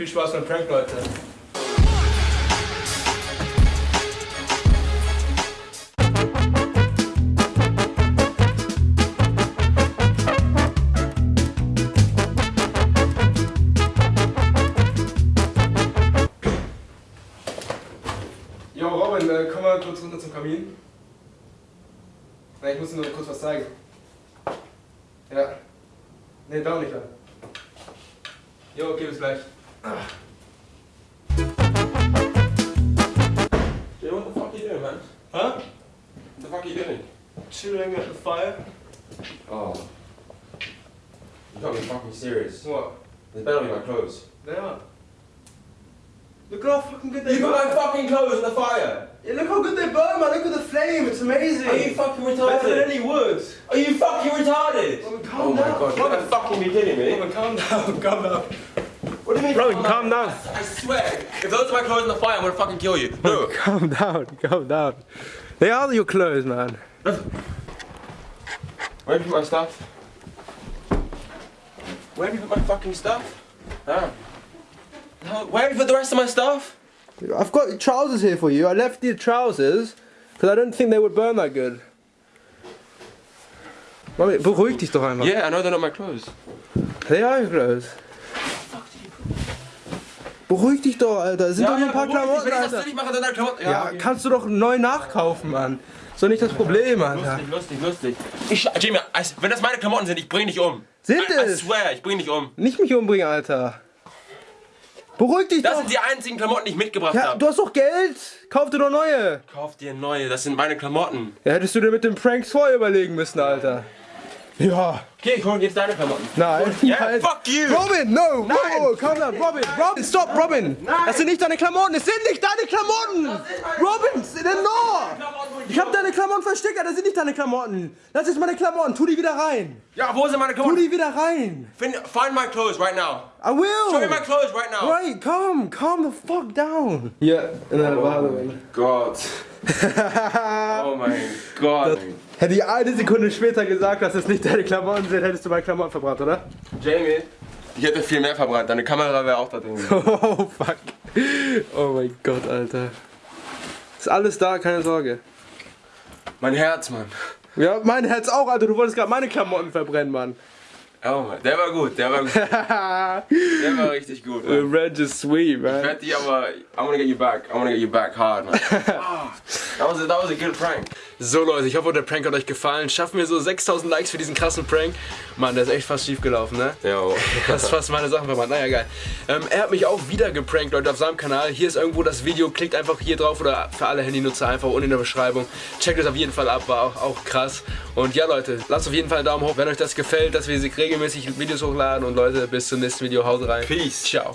Viel Spaß beim Prank, Leute. Jo, Robin, äh, komm mal kurz runter zum Kamin. Na, ich muss dir nur kurz was zeigen. Ja. Ne, dauert nicht lang. Jo, okay, bis gleich. Jay, what the fuck are you doing, man? Huh? What the fuck are you doing? Chilling at the fire. Oh. You can't be fucking serious. What? They better be my clothes. They are. Look at how fucking good they You burn. got my fucking clothes in the fire! Yeah, look how good they burn, man. Look at the flame. It's amazing. Are you fucking retarded? Better than any wood. Are you fucking retarded? Robin, calm Oh my down. god, you gotta fucking be kidding me. Robin, calm down. Calm down. What do you mean? Robin, calm down. I swear, if those are my clothes in the fire, I'm gonna fucking kill you. Look. Calm down. Calm down. They are your clothes, man. Where have you put my stuff? Where have you put my fucking stuff? Huh? No, where have you put the rest of my stuff? I've got trousers here for you. I left the trousers because I don't think they would burn that good. Mami, beruhig dich doch einfach. Yeah, I know they're not my clothes. They are your clothes. Beruhig dich doch, Alter. Es sind doch nur ein paar dich, Klamotten, Wenn ich das Alter. nicht mache, dann Klamotten. Ja, okay. kannst du doch neu nachkaufen, Mann. Ist doch nicht das Problem, Alter. Lustig, lustig, lustig. Ich, Jimmy, wenn das meine Klamotten sind, ich bring dich um. Sind I, I es? swear, ich bring dich um. Nicht mich umbringen, Alter. Beruhig dich Das doch. sind die einzigen Klamotten, die ich mitgebracht Ja, habe. du hast doch Geld. Kauf dir doch neue. Kauf dir neue, das sind meine Klamotten. Ja, hättest du dir mit dem Pranks vorher überlegen müssen, Alter. Ja. Okay, ich hol jetzt deine Klamotten. Nein. Yeah, Nein. fuck you. Robin, no! Nein! Oh, calm down, Robin! Robin, stop, Robin! Das sind nicht deine Klamotten, es sind nicht deine Klamotten! Robin, denn no! Ich hab deine Klamotten versteckt, das sind nicht deine Klamotten! Das ist meine Klamotten, tu die wieder rein! Ja, wo sind meine Tu Klamotten? die wieder rein! Find, find my clothes right now. I will! Show me my clothes right now. Right, calm, calm the fuck down! Hier, in der Badewanne. Gott. Oh mein Gott. Hätte ich eine Sekunde später gesagt, dass es nicht deine Klamotten sind, hättest du meine Klamotten verbrannt, oder? Jamie, ich hätte viel mehr verbrannt. Deine Kamera wäre auch da drin. Oh, fuck. Oh mein Gott, Alter. Ist alles da, keine Sorge. Mein Herz, Mann. Ja, mein Herz auch, Alter. Du wolltest gerade meine Klamotten verbrennen, Mann. Oh Mann, der war gut, der war gut. Der war richtig gut, Mann. Revenge is sweet, Ich man. werde die aber, I'm gonna get you back. I'm gonna get you back hard, man. Ah, that, was a, that was a good prank. So Leute, ich hoffe, der Prank hat euch gefallen. Schaffen wir so 6000 Likes für diesen krassen Prank. Mann, der ist echt fast schief gelaufen, ne? Ja, Das ist fast meine Sachen verbrannt. Naja, geil. Ähm, er hat mich auch wieder geprankt, Leute, auf seinem Kanal. Hier ist irgendwo das Video. Klickt einfach hier drauf oder für alle Handynutzer einfach unten in der Beschreibung. Checkt es auf jeden Fall ab, war auch, auch krass. Und ja, Leute, lasst auf jeden Fall einen Daumen hoch, wenn euch das gefällt, dass wir regelmäßig Videos hochladen. Und Leute, bis zum nächsten Video. Haut rein. Peace. Ciao.